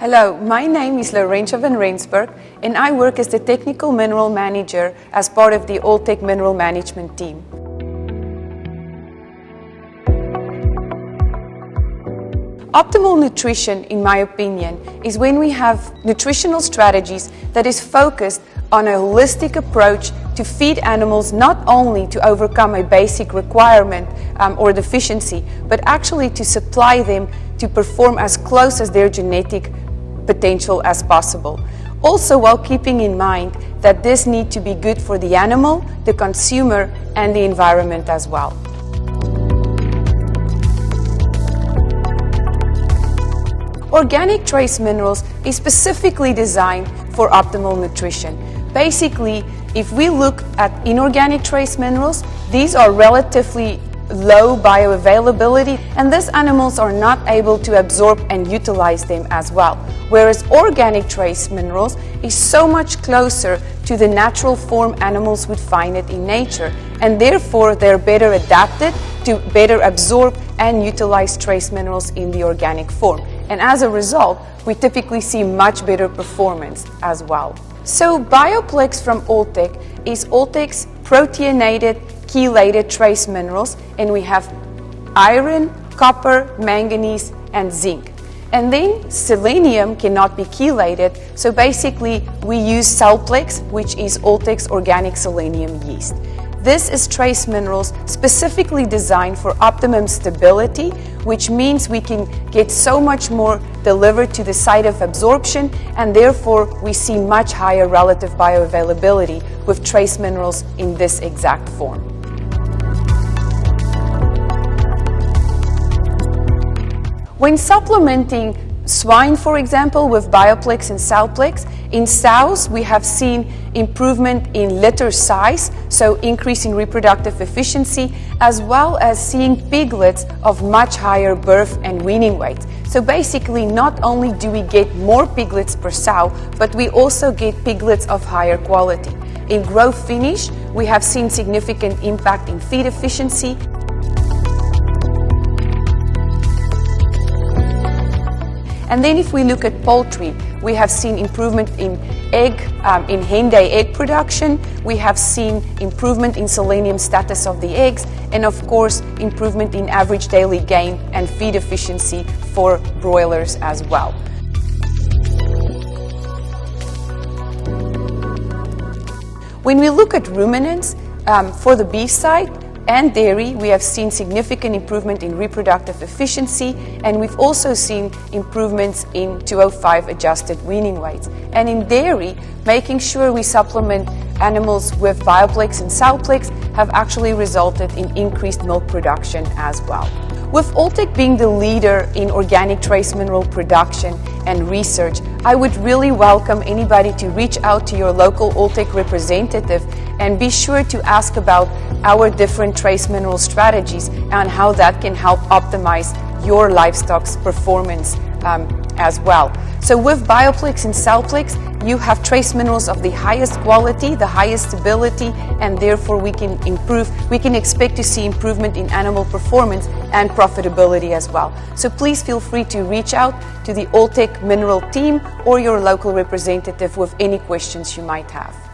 Hello, my name is Laurentia van Rensburg and I work as the Technical Mineral Manager as part of the Alltech Mineral Management team. Optimal nutrition, in my opinion, is when we have nutritional strategies that is focused on a holistic approach to feed animals not only to overcome a basic requirement um, or deficiency, but actually to supply them to perform as close as their genetic potential as possible. Also while keeping in mind that this need to be good for the animal, the consumer and the environment as well. Organic trace minerals is specifically designed for optimal nutrition. Basically, if we look at inorganic trace minerals, these are relatively low bioavailability and these animals are not able to absorb and utilize them as well. Whereas organic trace minerals is so much closer to the natural form animals would find it in nature and therefore they're better adapted to better absorb and utilize trace minerals in the organic form. And as a result, we typically see much better performance as well. So Bioplex from Alltech is Alltech's proteinated chelated trace minerals and we have iron, copper, manganese and zinc. And then selenium cannot be chelated, so basically we use Sel-Plex, which is Alltech's organic selenium yeast. This is trace minerals specifically designed for optimum stability, which means we can get so much more delivered to the site of absorption and therefore we see much higher relative bioavailability with trace minerals in this exact form. When supplementing swine, for example, with Bioplex and Sel-Plex, in sows we have seen improvement in litter size, so increase in reproductive efficiency, as well as seeing piglets of much higher birth and weaning weight. So basically, not only do we get more piglets per sow, but we also get piglets of higher quality. In growth finish, we have seen significant impact in feed efficiency, And then if we look at poultry, we have seen improvement in egg, um, in hen day egg production. We have seen improvement in selenium status of the eggs, and of course, improvement in average daily gain and feed efficiency for broilers as well. When we look at ruminants, um, for the beef side, and dairy, we have seen significant improvement in reproductive efficiency and we've also seen improvements in 205 adjusted weaning weights. And in dairy, making sure we supplement animals with Bioplex and Sel-Plex have actually resulted in increased milk production as well. With Alltech being the leader in organic trace mineral production and research, I would really welcome anybody to reach out to your local Alltech representative and be sure to ask about our different trace mineral strategies and how that can help optimize your livestock's performance um, as well. So with Bioplex and Sel-Plex, you have trace minerals of the highest quality, the highest stability, and therefore we can improve, we can expect to see improvement in animal performance and profitability as well. So please feel free to reach out to the Alltech Mineral team or your local representative with any questions you might have.